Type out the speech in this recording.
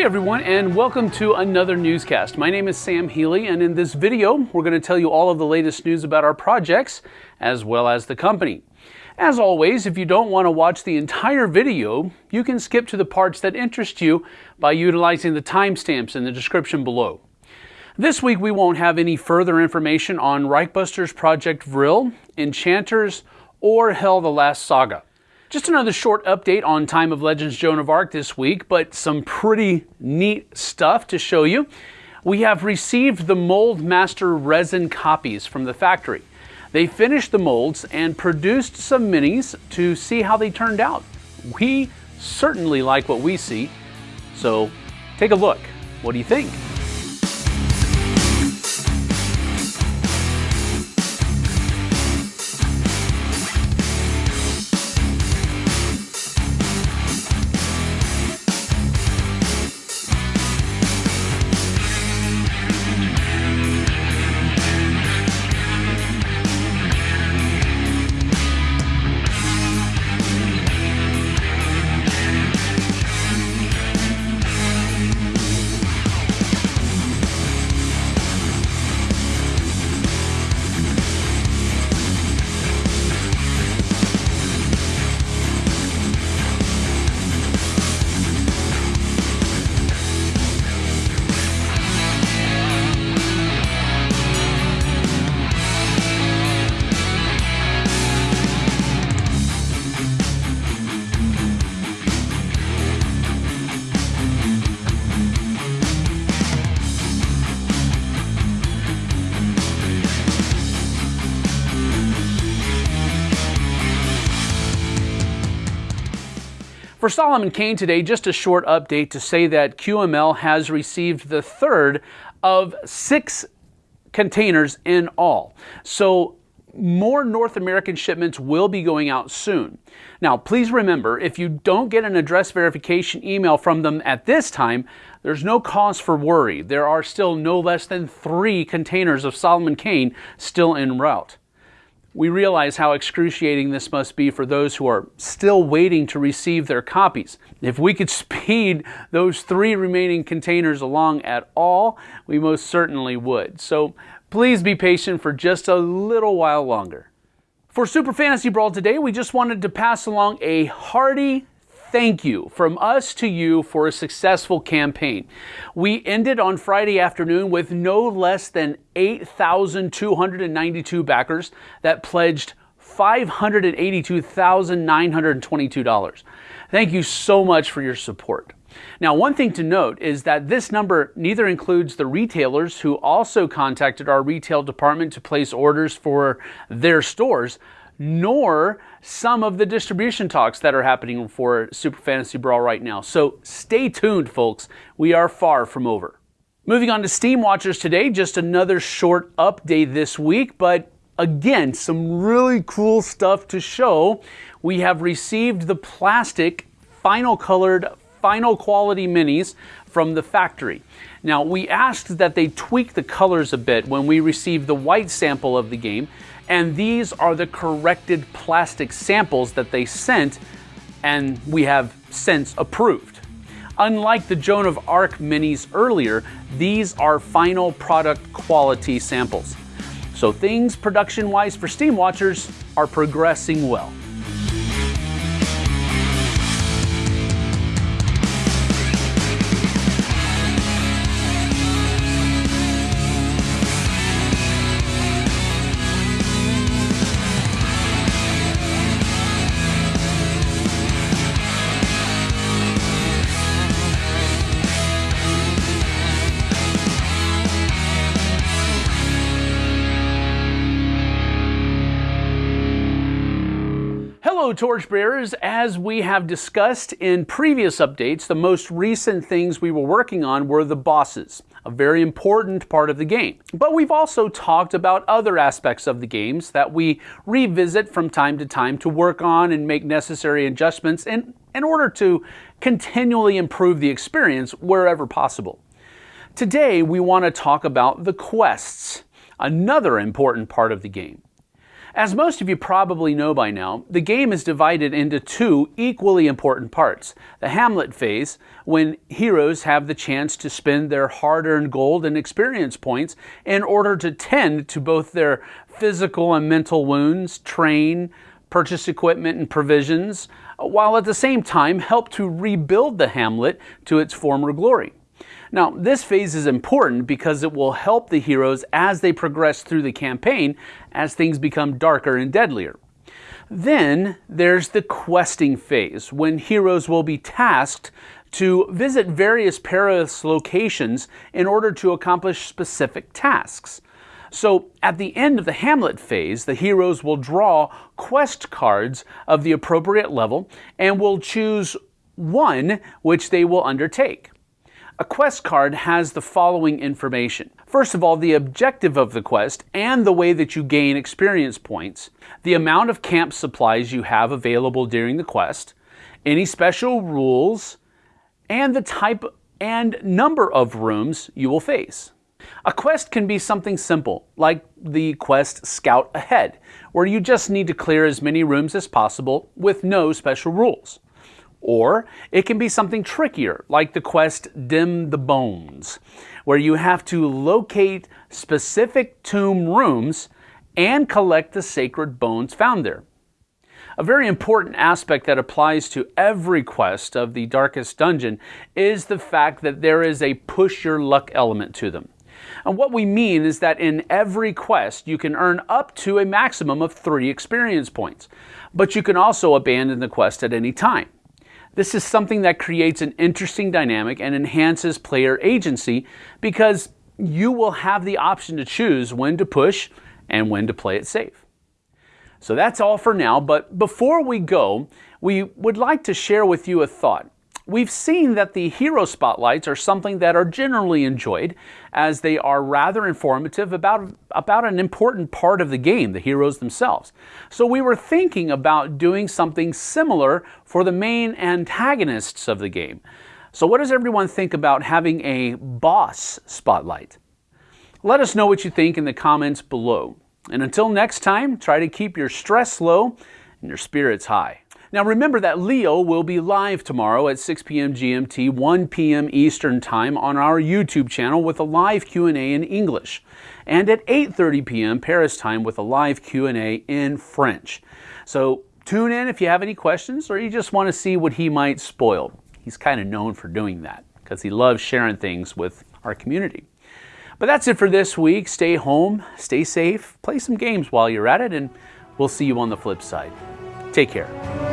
Hey everyone, and welcome to another newscast. My name is Sam Healy, and in this video, we're going to tell you all of the latest news about our projects, as well as the company. As always, if you don't want to watch the entire video, you can skip to the parts that interest you by utilizing the timestamps in the description below. This week, we won't have any further information on Reichbusters Project Vril, Enchanters, or Hell the Last Saga. Just another short update on Time of Legends Joan of Arc this week, but some pretty neat stuff to show you. We have received the Mold Master resin copies from the factory. They finished the molds and produced some minis to see how they turned out. We certainly like what we see, so take a look. What do you think? For Solomon Kane today, just a short update to say that QML has received the third of six containers in all. So more North American shipments will be going out soon. Now, please remember, if you don't get an address verification email from them at this time, there's no cause for worry. There are still no less than three containers of Solomon Kane still en route. We realize how excruciating this must be for those who are still waiting to receive their copies. If we could speed those three remaining containers along at all, we most certainly would. So please be patient for just a little while longer. For Super Fantasy Brawl today, we just wanted to pass along a hearty thank you from us to you for a successful campaign. We ended on Friday afternoon with no less than 8,292 backers that pledged $582,922. Thank you so much for your support. Now, one thing to note is that this number neither includes the retailers who also contacted our retail department to place orders for their stores, nor some of the distribution talks that are happening for Super Fantasy Brawl right now. So stay tuned, folks. We are far from over. Moving on to Steamwatchers today, just another short update this week, but again, some really cool stuff to show. We have received the plastic final colored, final quality minis from the factory. Now, we asked that they tweak the colors a bit when we received the white sample of the game and these are the corrected plastic samples that they sent and we have since approved. Unlike the Joan of Arc minis earlier, these are final product quality samples. So things production-wise for Steamwatchers are progressing well. Hello, torchbearers. As we have discussed in previous updates, the most recent things we were working on were the bosses, a very important part of the game. But we've also talked about other aspects of the games that we revisit from time to time to work on and make necessary adjustments in, in order to continually improve the experience wherever possible. Today, we want to talk about the quests, another important part of the game. As most of you probably know by now, the game is divided into two equally important parts. The Hamlet phase, when heroes have the chance to spend their hard earned gold and experience points in order to tend to both their physical and mental wounds, train, purchase equipment and provisions, while at the same time help to rebuild the hamlet to its former glory. Now, this phase is important because it will help the heroes as they progress through the campaign as things become darker and deadlier. Then there's the questing phase, when heroes will be tasked to visit various perilous locations in order to accomplish specific tasks. So at the end of the Hamlet phase, the heroes will draw quest cards of the appropriate level and will choose one which they will undertake. A quest card has the following information. First of all, the objective of the quest and the way that you gain experience points, the amount of camp supplies you have available during the quest, any special rules, and the type and number of rooms you will face. A quest can be something simple, like the quest Scout Ahead, where you just need to clear as many rooms as possible with no special rules. Or it can be something trickier, like the quest Dim the Bones, where you have to locate specific tomb rooms and collect the sacred bones found there. A very important aspect that applies to every quest of the Darkest Dungeon is the fact that there is a push your luck element to them. And what we mean is that in every quest, you can earn up to a maximum of three experience points, but you can also abandon the quest at any time. This is something that creates an interesting dynamic and enhances player agency because you will have the option to choose when to push and when to play it safe. So that's all for now, but before we go, we would like to share with you a thought. We've seen that the hero spotlights are something that are generally enjoyed as they are rather informative about, about an important part of the game, the heroes themselves. So we were thinking about doing something similar for the main antagonists of the game. So what does everyone think about having a boss spotlight? Let us know what you think in the comments below. And until next time, try to keep your stress low and your spirits high. Now remember that Leo will be live tomorrow at 6 p.m. GMT, 1 p.m. Eastern Time on our YouTube channel with a live Q&A in English, and at 8:30 p.m. Paris time with a live Q&A in French. So tune in if you have any questions or you just want to see what he might spoil. He's kind of known for doing that because he loves sharing things with our community. But that's it for this week. Stay home, stay safe, play some games while you're at it, and we'll see you on the flip side. Take care.